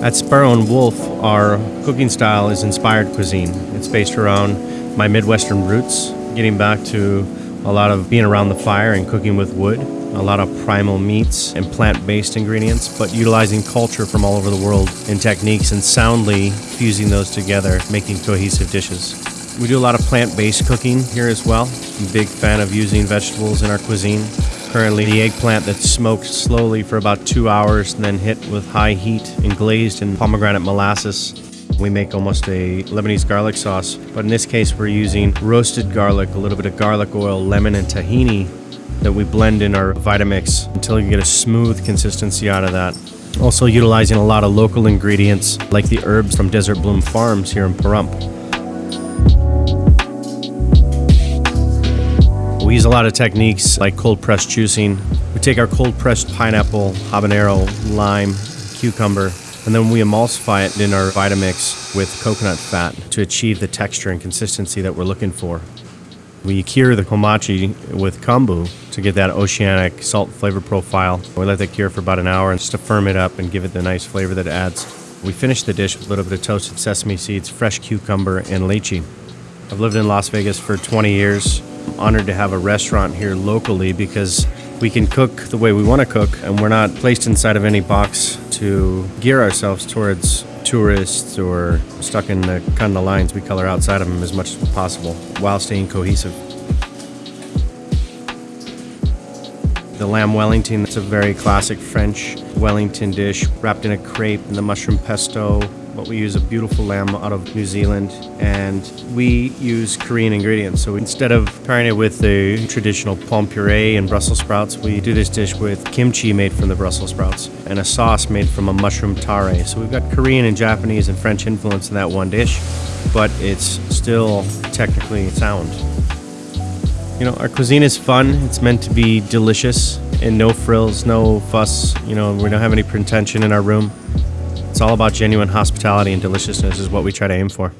At Sparrow and Wolf, our cooking style is inspired cuisine. It's based around my Midwestern roots, getting back to a lot of being around the fire and cooking with wood, a lot of primal meats and plant based ingredients, but utilizing culture from all over the world and techniques and soundly fusing those together, making cohesive dishes. We do a lot of plant based cooking here as well. I'm a big fan of using vegetables in our cuisine. Currently, the eggplant that's smoked slowly for about two hours and then hit with high heat and glazed in pomegranate molasses. We make almost a Lebanese garlic sauce, but in this case, we're using roasted garlic, a little bit of garlic oil, lemon, and tahini that we blend in our Vitamix until you get a smooth consistency out of that. Also, utilizing a lot of local ingredients like the herbs from Desert Bloom Farms here in Pahrump. We use a lot of techniques like cold pressed juicing. We take our cold pressed pineapple, habanero, lime, cucumber, and then we emulsify it in our Vitamix with coconut fat to achieve the texture and consistency that we're looking for. We cure the kampachi with kombu to get that oceanic salt flavor profile. We let that cure for about an hour just to firm it up and give it the nice flavor that it adds. We finish the dish with a little bit of toasted sesame seeds, fresh cucumber, and lychee. I've lived in Las Vegas for 20 years honored to have a restaurant here locally because we can cook the way we want to cook and we're not placed inside of any box to gear ourselves towards tourists or stuck in the kind of lines. We color outside of them as much as possible while staying cohesive. The lamb Wellington, it's a very classic French Wellington dish wrapped in a crepe and the mushroom pesto, but we use a beautiful lamb out of New Zealand and we use Korean ingredients. So instead of pairing it with the traditional pomme puree and Brussels sprouts, we do this dish with kimchi made from the Brussels sprouts and a sauce made from a mushroom tare. So we've got Korean and Japanese and French influence in that one dish, but it's still technically sound. You know, our cuisine is fun. It's meant to be delicious and no frills, no fuss. You know, we don't have any pretension in our room. It's all about genuine hospitality and deliciousness is what we try to aim for.